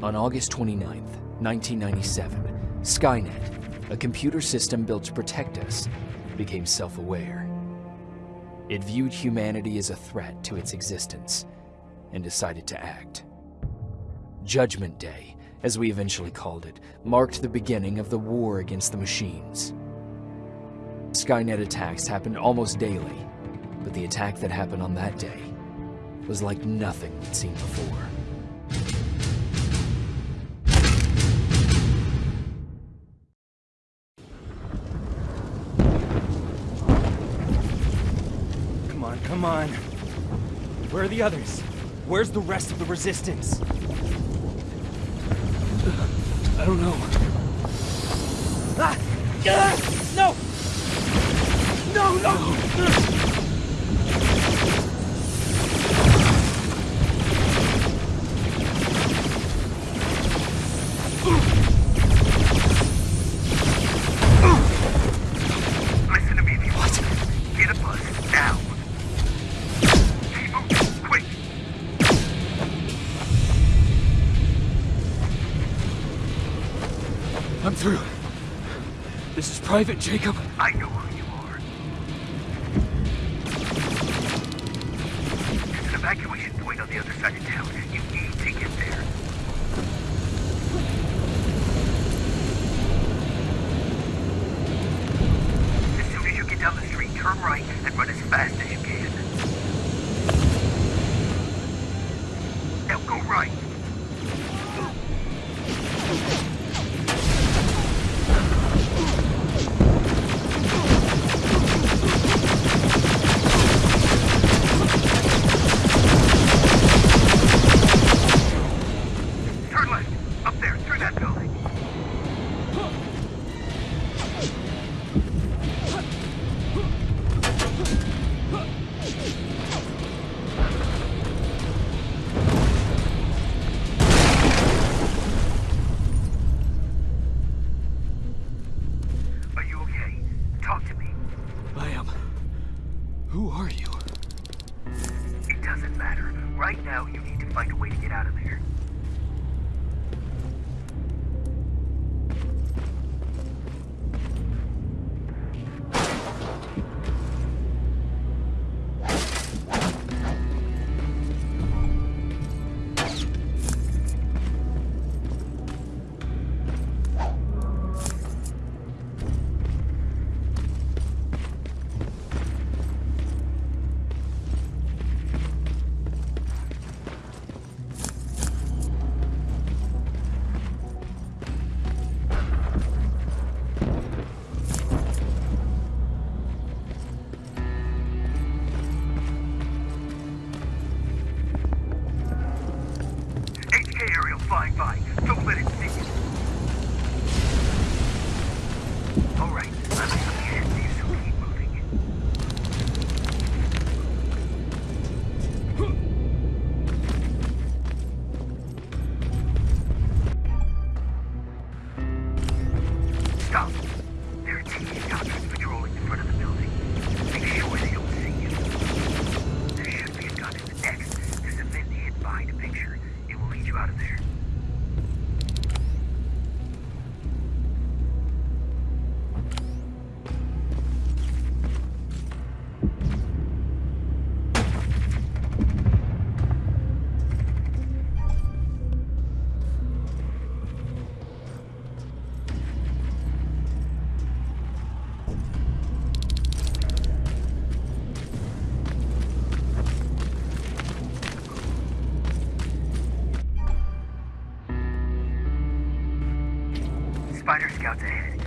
On August 29, 1997, Skynet, a computer system built to protect us, became self-aware. It viewed humanity as a threat to its existence and decided to act. Judgment Day, as we eventually called it, marked the beginning of the war against the machines. Skynet attacks happened almost daily, but the attack that happened on that day was like nothing we'd seen before. Come on. Where are the others? Where's the rest of the resistance? I don't know. Ah! Ah! No! No, no! Through. This is Private Jacob. I know who you are. An evacuation point on the other side of town. Who are you? It doesn't matter. Right now, you need to find a way to get out of there. Aerial Spider scouts ahead.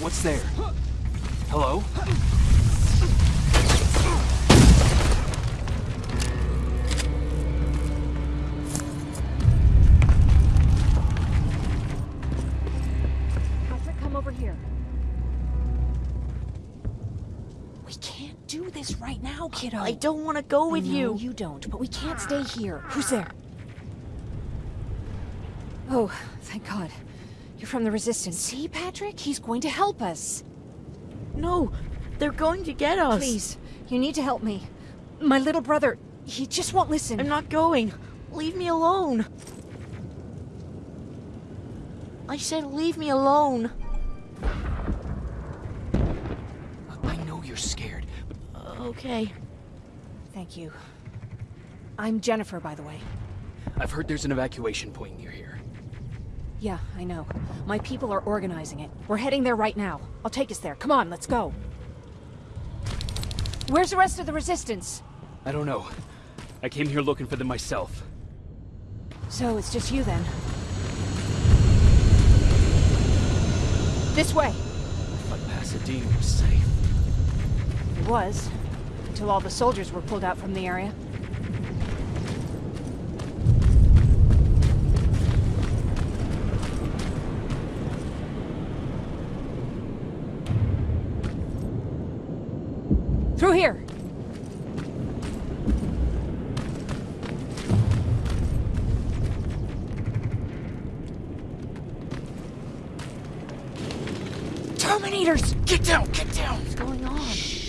What's there? Hello? Patrick, come over here. We can't do this right now, kiddo. I don't want to go with no, you. you don't, but we can't stay here. Who's there? Oh, thank God. You're from the Resistance. See, Patrick? He's going to help us. No, they're going to get us. Please, you need to help me. My little brother, he just won't listen. I'm not going. Leave me alone. I said leave me alone. I know you're scared, but Okay. Thank you. I'm Jennifer, by the way. I've heard there's an evacuation point near here. Yeah, I know. My people are organizing it. We're heading there right now. I'll take us there. Come on, let's go. Where's the rest of the Resistance? I don't know. I came here looking for them myself. So it's just you then. This way. But Pasadena was safe. It was. Until all the soldiers were pulled out from the area. Through here! Terminators! Get down! Get down! What's going on?